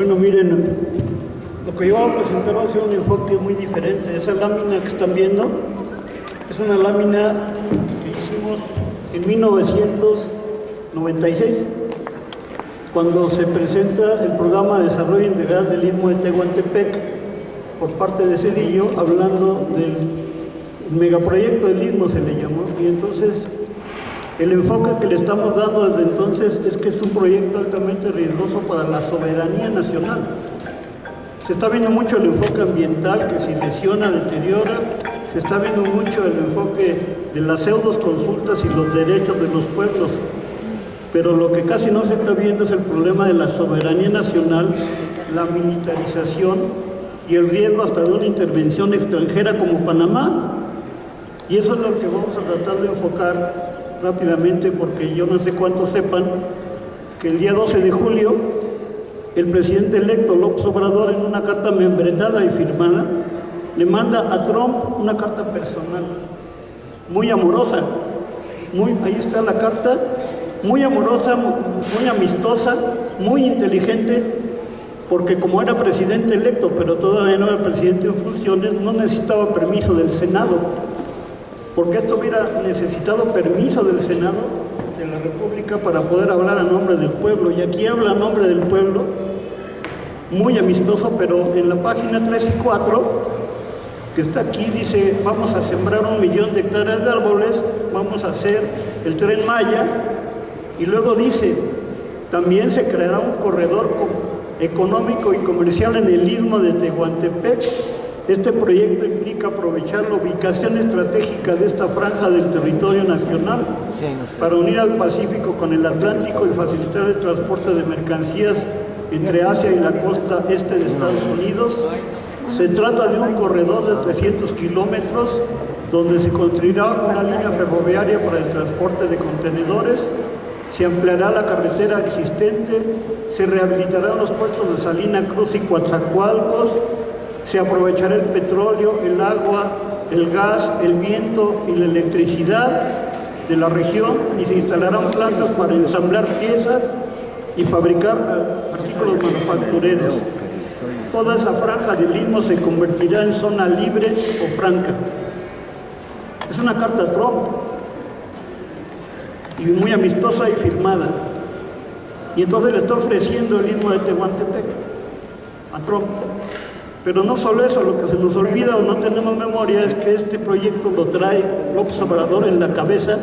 Bueno, miren, lo que yo voy a presentar va a ser un enfoque muy diferente. Esa lámina que están viendo es una lámina que hicimos en 1996, cuando se presenta el programa de desarrollo integral del Istmo de Tehuantepec por parte de Cedillo, hablando del megaproyecto del Istmo se le llamó, y entonces el enfoque que le estamos dando desde entonces es que es un proyecto altamente riesgoso para la soberanía nacional. Se está viendo mucho el enfoque ambiental que se lesiona, deteriora, se está viendo mucho el enfoque de las pseudos consultas y los derechos de los pueblos, pero lo que casi no se está viendo es el problema de la soberanía nacional, la militarización y el riesgo hasta de una intervención extranjera como Panamá. Y eso es lo que vamos a tratar de enfocar rápidamente porque yo no sé cuántos sepan que el día 12 de julio el presidente electo López Obrador en una carta membretada y firmada le manda a Trump una carta personal, muy amorosa, muy, ahí está la carta, muy amorosa, muy amistosa, muy inteligente, porque como era presidente electo, pero todavía no era presidente en funciones, no necesitaba permiso del Senado, porque esto hubiera necesitado permiso del Senado de la República para poder hablar a nombre del pueblo, y aquí habla a nombre del pueblo, muy amistoso, pero en la página 3 y 4 que está aquí, dice, vamos a sembrar un millón de hectáreas de árboles, vamos a hacer el tren Maya, y luego dice, también se creará un corredor económico y comercial en el istmo de Tehuantepec. Este proyecto implica aprovechar la ubicación estratégica de esta franja del territorio nacional para unir al Pacífico con el Atlántico y facilitar el transporte de mercancías entre Asia y la costa este de Estados Unidos. Se trata de un corredor de 300 kilómetros donde se construirá una línea ferroviaria para el transporte de contenedores, se ampliará la carretera existente, se rehabilitarán los puertos de Salina Cruz y Coatzacoalcos, se aprovechará el petróleo, el agua, el gas, el viento y la electricidad de la región y se instalarán plantas para ensamblar piezas y fabricar artículos manufactureros toda esa franja del istmo se convertirá en zona libre o franca. Es una carta a Trump y muy amistosa y firmada. Y entonces le está ofreciendo el istmo de Tehuantepec a Trump. Pero no solo eso, lo que se nos olvida o no tenemos memoria es que este proyecto lo trae López Obrador en la cabeza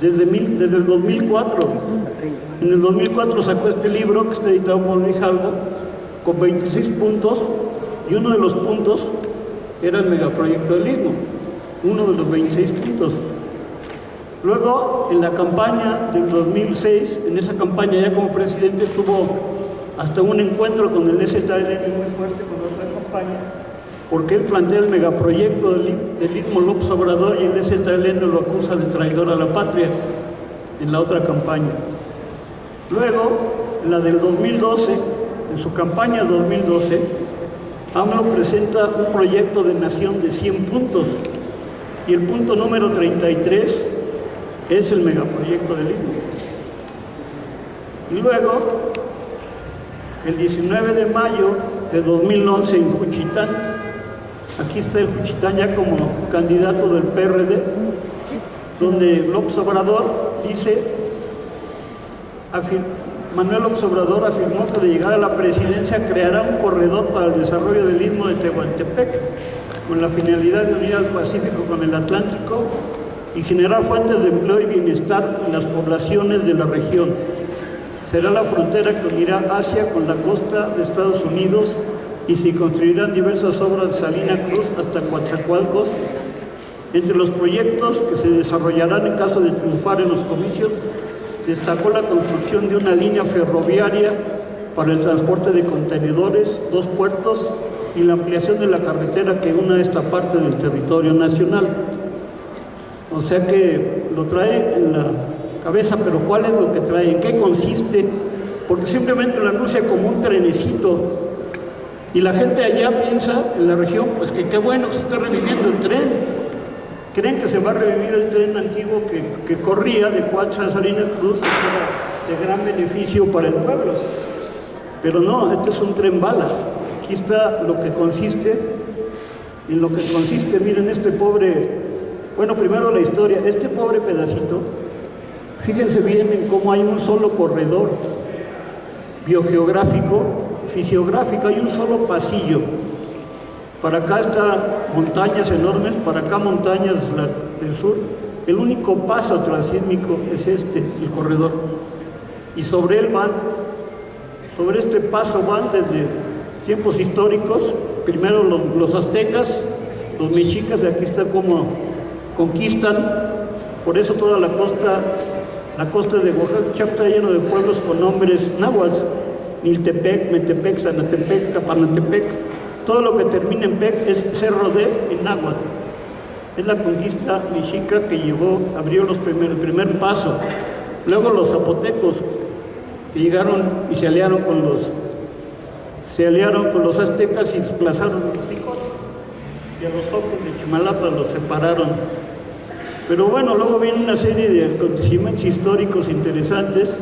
desde, el 2004. En el 2004 sacó este libro que está editado por Luis Jalvo, con 26 puntos y uno de los puntos era el megaproyecto del Istmo, uno de los 26 puntos. Luego, en la campaña del 2006, en esa campaña ya como presidente tuvo hasta un encuentro con el STLN muy fuerte con campaña, porque él plantea el megaproyecto del, del Istmo López Obrador y el STLN lo acusa de traidor a la patria en la otra campaña. Luego, la del 2012, en su campaña 2012, AMLO presenta un proyecto de nación de 100 puntos y el punto número 33 es el megaproyecto del Istmo. Y luego, el 19 de mayo de 2011 en Juchitán, aquí está el Juchitán ya como candidato del PRD, donde López Obrador dice, Manuel Obrador afirmó que de llegar a la presidencia creará un corredor para el desarrollo del istmo de Tehuantepec con la finalidad de unir al Pacífico con el Atlántico y generar fuentes de empleo y bienestar en las poblaciones de la región. Será la frontera que unirá Asia con la costa de Estados Unidos y se construirán diversas obras de Salina Cruz hasta Coatzacoalcos. Entre los proyectos que se desarrollarán en caso de triunfar en los comicios destacó la construcción de una línea ferroviaria para el transporte de contenedores, dos puertos y la ampliación de la carretera que une esta parte del territorio nacional. O sea que lo trae en la cabeza, pero ¿cuál es lo que trae? ¿En qué consiste? Porque simplemente lo anuncia como un trenecito y la gente allá piensa, en la región, pues que qué bueno se está reviviendo el tren, creen que se va a revivir el tren antiguo que, corría de Coacha a Salina Cruz que era de gran beneficio para el pueblo. Pero no, este es un tren bala. Aquí está lo que consiste, en lo que consiste, miren este pobre, bueno, primero la historia, este pobre pedacito, fíjense bien en cómo hay un solo corredor biogeográfico, fisiográfico, hay un solo pasillo. Para acá están montañas enormes, para acá montañas del sur. El único paso transísmico es este, el corredor. Y sobre él van sobre este paso van desde tiempos históricos, primero los, aztecas, los mexicas, aquí está como conquistan, por eso toda la costa, la costa de Oaxaca está lleno de pueblos con nombres náhuatl, Niltepec, Metepec, Sanatepec, Tapanatepec, todo lo que termina en Pec es Cerro de en náhuatl. Es la conquista mexica que llegó, abrió los primer, el primer paso. Luego los zapotecos, que llegaron y se aliaron con los se aliaron con los aztecas y desplazaron a los hijos y a los ojos de Chimalapa los separaron. Pero bueno, luego viene una serie de acontecimientos históricos interesantes,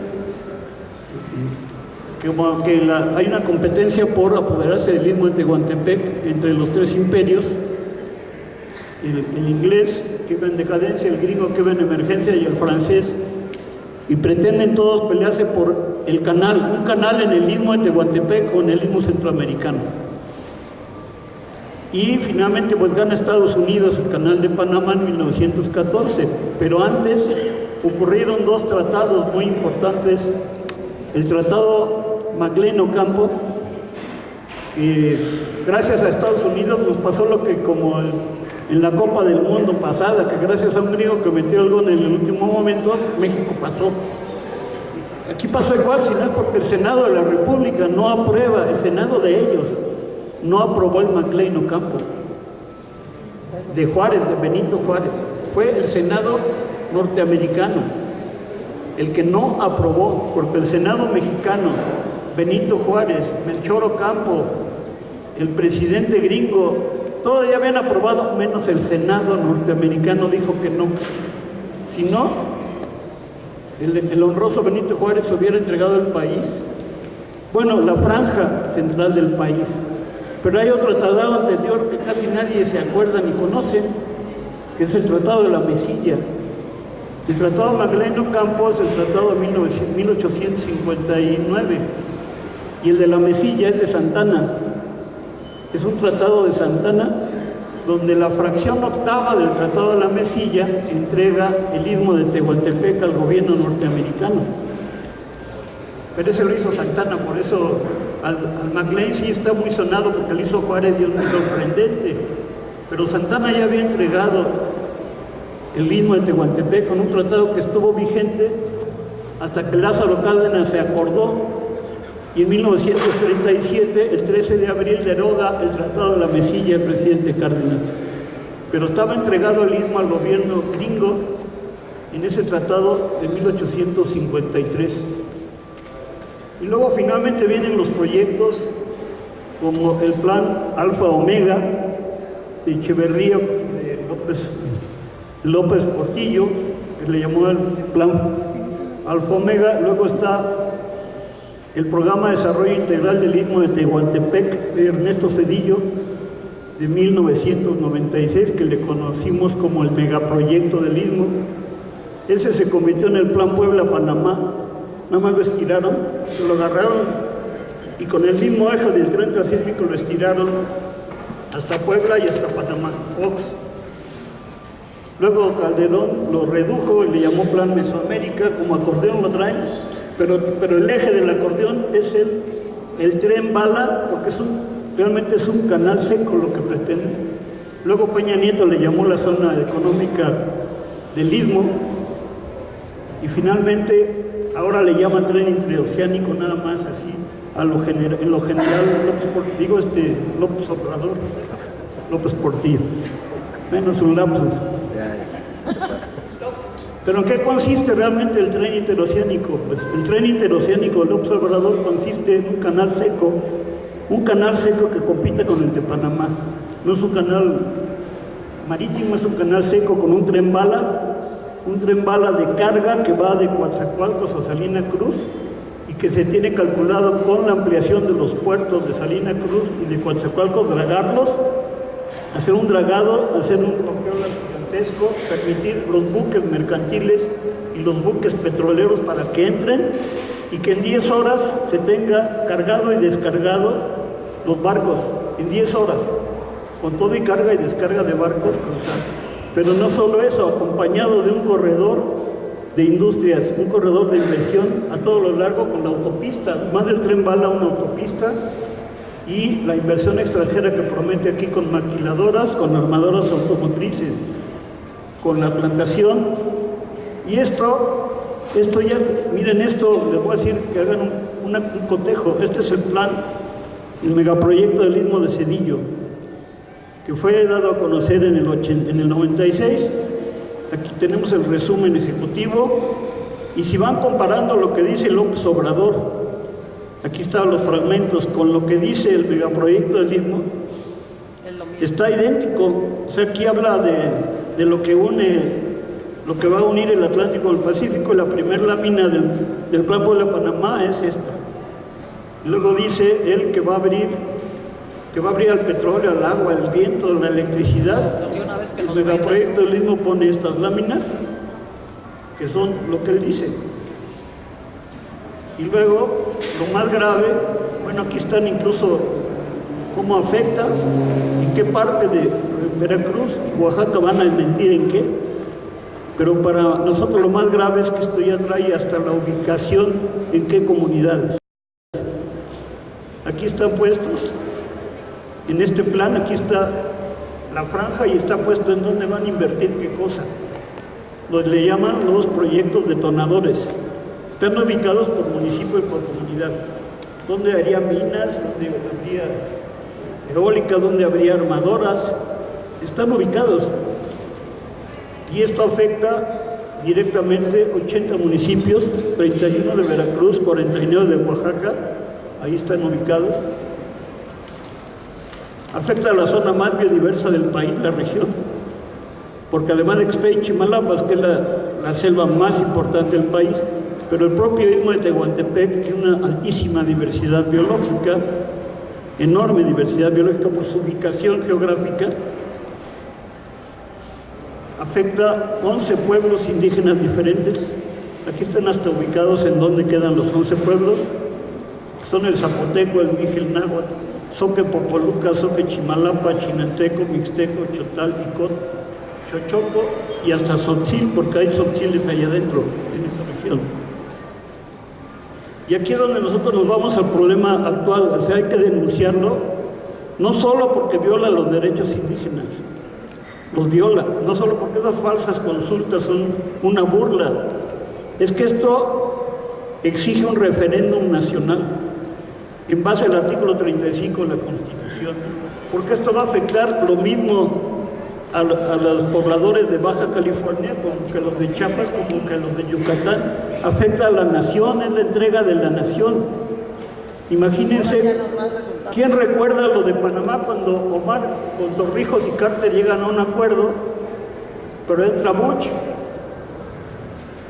como que hay una competencia por apoderarse del istmo de Tehuantepec entre los tres imperios, el, el inglés que va en decadencia, el gringo que va en emergencia y el francés, y pretenden todos pelearse por el canal, un canal en el istmo de Tehuantepec o en el istmo centroamericano. Y finalmente pues gana Estados Unidos el canal de Panamá en 1914, pero antes ocurrieron dos tratados muy importantes, el tratado Magleno Campo, que gracias a Estados Unidos nos pasó lo que como en la Copa del Mundo pasada, que gracias a un griego que metió el gol en el último momento, México pasó. Aquí pasó igual, si no es porque el Senado de la República no aprueba, el Senado de ellos no aprobó el MacLean Ocampo de Juárez, de Benito Juárez. Fue el Senado norteamericano el que no aprobó, porque el Senado mexicano, Benito Juárez, Melchor Ocampo, el presidente gringo, todos ya habían aprobado, menos el Senado norteamericano dijo que no. Si no, el, honroso Benito Juárez hubiera entregado el país, bueno, la franja central del país. Pero hay otro tratado anterior que casi nadie se acuerda ni conoce, que es el Tratado de la Mesilla. El Tratado Magleno Campos, el Tratado de 1859, y el de la Mesilla es de Santana. Es un tratado de Santana donde la fracción octava del Tratado de la Mesilla entrega el istmo de Tehuantepec al gobierno norteamericano. Pero ese lo hizo Santana, por eso al, al sí está muy sonado porque lo hizo Juárez y es muy sorprendente. Pero Santana ya había entregado el istmo de Tehuantepec con un tratado que estuvo vigente hasta que Lázaro Cárdenas se acordó y en 1937, el 13 de abril, deroga el Tratado de la Mesilla del presidente Cárdenas. Pero estaba entregado el istmo al gobierno gringo en ese tratado de 1853. Y luego finalmente vienen los proyectos como el plan Alfa Omega de Echeverría, de López, López Portillo, que le llamó el plan Alfa Omega, luego está el programa de desarrollo integral del Istmo de Tehuantepec de Ernesto Cedillo de 1996 que le conocimos como el megaproyecto del Istmo. Ese se convirtió en el Plan Puebla-Panamá nada más lo estiraron, lo agarraron y con el mismo eje del tren transísmico lo estiraron hasta Puebla y hasta Panamá, Fox. Luego Calderón lo redujo y le llamó Plan Mesoamérica, como acordeón lo traen, pero, pero el eje del acordeón es el, el tren bala, porque realmente es un canal seco lo que pretende. Luego Peña Nieto le llamó la zona económica del Istmo y finalmente ahora le llama tren interoceánico nada más así a lo general, en lo general López, digo este López Obrador López Portillo menos un lapsus ¿Pero en qué consiste realmente el tren interoceánico? Pues el tren interoceánico del observador consiste en un canal seco, un canal seco que compite con el de Panamá. No es un canal marítimo, es un canal seco con un tren bala, un tren bala de carga que va de Coatzacoalcos a Salina Cruz y que se tiene calculado con la ampliación de los puertos de Salina Cruz y de Coatzacoalcos, dragarlos, hacer un dragado, hacer un bloqueo gigantesco, permitir los buques mercantiles y los buques petroleros para que entren y que en 10 horas se tenga cargado y descargado los barcos, en 10 horas, con todo y carga y descarga de barcos cruzar. Pero no solo eso, acompañado de un corredor de industrias, un corredor de inversión a todo lo largo con la autopista, más del tren bala una autopista y la inversión extranjera que promete aquí con maquiladoras, con armadoras automotrices, con la plantación. Y esto, esto ya, miren esto, les voy a decir que hagan un, un cotejo, este es el plan, el megaproyecto del Istmo de Cedillo, que fue dado a conocer en el, en el 96 Aquí tenemos el resumen ejecutivo y si van comparando lo que dice López Obrador, aquí están los fragmentos con lo que dice el megaproyecto del Istmo, está idéntico. O sea, aquí habla de, lo que une, lo que va a unir el Atlántico al Pacífico. La primera lámina del, del Plan Puebla Panamá es esta. luego dice él que va a abrir que va a abrir al petróleo, al agua, al viento, la electricidad. El megaproyecto del mismo pone estas láminas, que son lo que él dice. Y luego, lo más grave, bueno, aquí están incluso cómo afecta, en qué parte de Veracruz y Oaxaca van a mentir en qué. Pero para nosotros lo más grave es que esto ya trae hasta la ubicación en qué comunidades. Aquí están puestos en este plan aquí está la franja y está puesto en dónde van a invertir qué cosa. Los le llaman los proyectos detonadores. Están ubicados por municipio y por comunidad. ¿Dónde haría minas? ¿Dónde habría eólica? ¿Dónde habría armadoras? Están ubicados. Y esto afecta directamente 80 municipios, 31 de Veracruz, 49 de Oaxaca, ahí están ubicados afecta a la zona más biodiversa del país, la región, porque además de está en Chimalapas, que es la, selva más importante del país, pero el propio istmo de Tehuantepec tiene una altísima diversidad biológica, enorme diversidad biológica por su ubicación geográfica, afecta 11 pueblos indígenas diferentes, aquí están hasta ubicados en donde quedan los 11 pueblos, son el Zapoteco, el Miguel Náhuatl, Soque Popoluca, Soque Chimalapa, Chinanteco, Mixteco, Chotal, Icot, Chochoco y hasta Sotzil, porque hay Sotziles allá adentro, en esa región. Y aquí es donde nosotros nos vamos al problema actual, o sea, hay que denunciarlo, no solo porque viola los derechos indígenas, los viola, no solo porque esas falsas consultas son una burla, es que esto exige un referéndum nacional en base al artículo 35 de la Constitución, porque esto va a afectar lo mismo a, los pobladores de Baja California como que los de Chiapas, como que los de Yucatán, afecta a la nación, es la entrega de la nación. Imagínense, ¿quién recuerda lo de Panamá cuando Omar con Torrijos y Carter llegan a un acuerdo, pero entra Bush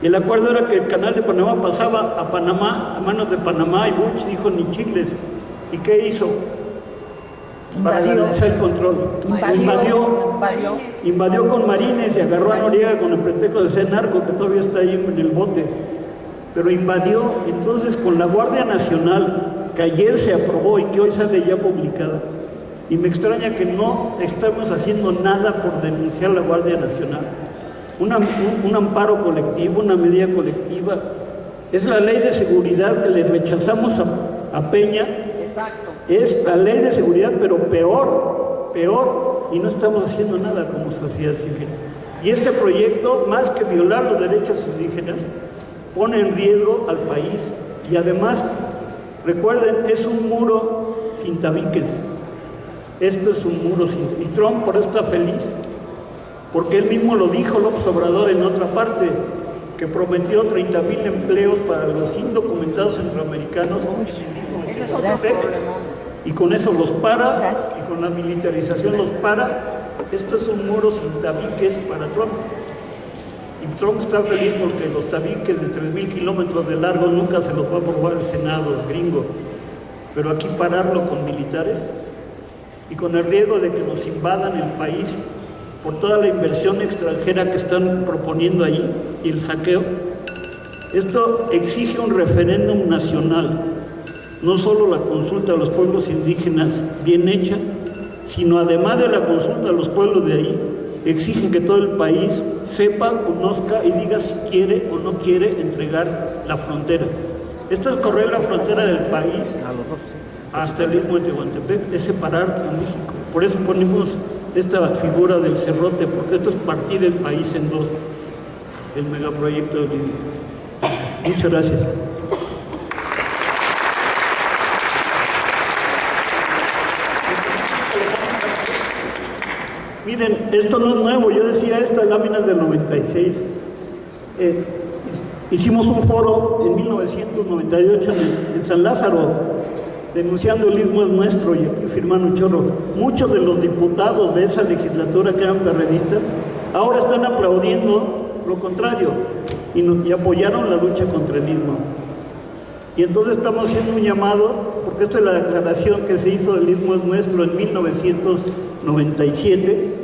el acuerdo era que el canal de Panamá pasaba a Panamá, a manos de Panamá, y Bush dijo ni chicles. ¿Y qué hizo? Para finalizar el control. Invadió, invadió, con marines y agarró a Noriega con el pretexto de ser narco, que todavía está ahí en el bote. Pero invadió, entonces con la Guardia Nacional, que ayer se aprobó y que hoy sale ya publicada, y me extraña que no estamos haciendo nada por denunciar la Guardia Nacional un, amparo colectivo, una medida colectiva. Es la ley de seguridad que le rechazamos a, Peña. Exacto. Es la ley de seguridad, pero peor, peor, y no estamos haciendo nada como sociedad civil. Y este proyecto, más que violar los derechos indígenas, pone en riesgo al país y además, recuerden, es un muro sin tabiques. Esto es un muro sin... Y Trump por eso está feliz, porque él mismo lo dijo López Obrador en otra parte, que prometió 30 mil empleos para los indocumentados centroamericanos y con eso los para, y con la militarización los para. Esto es un muro sin tabiques para Trump. Y Trump está feliz porque los tabiques de 3.000 kilómetros de largo nunca se los va a aprobar el Senado gringo. Pero aquí pararlo con militares y con el riesgo de que nos invadan el país por toda la inversión extranjera que están proponiendo ahí y el saqueo, esto exige un referéndum nacional, no solo la consulta a los pueblos indígenas bien hecha, sino además de la consulta a los pueblos de ahí, exige que todo el país sepa, conozca y diga si quiere o no quiere entregar la frontera. Esto es correr la frontera del país hasta el istmo de Tehuantepec, es separar a México. Por eso ponemos esta figura del cerrote, porque esto es partir el país en dos, el megaproyecto del istmo. Muchas gracias. Miren, esto no es nuevo, yo decía esta láminas del 96. Eh, hicimos un foro en 1998 en, en, San Lázaro, denunciando el istmo es nuestro, y aquí firman un chorro. Muchos de los diputados de esa legislatura que eran perredistas, ahora están aplaudiendo lo contrario y, apoyaron la lucha contra el istmo. Y entonces estamos haciendo un llamado, porque esta es la declaración que se hizo del Istmo es nuestro en 1997,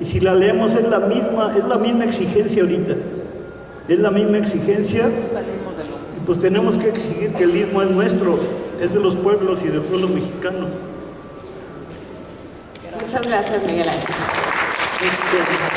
y si la leemos es la misma, es la misma exigencia ahorita. Es la misma exigencia. Pues tenemos que exigir que el Istmo es nuestro, es de los pueblos y del pueblo mexicano. Muchas gracias, Miguel Ángel. Este,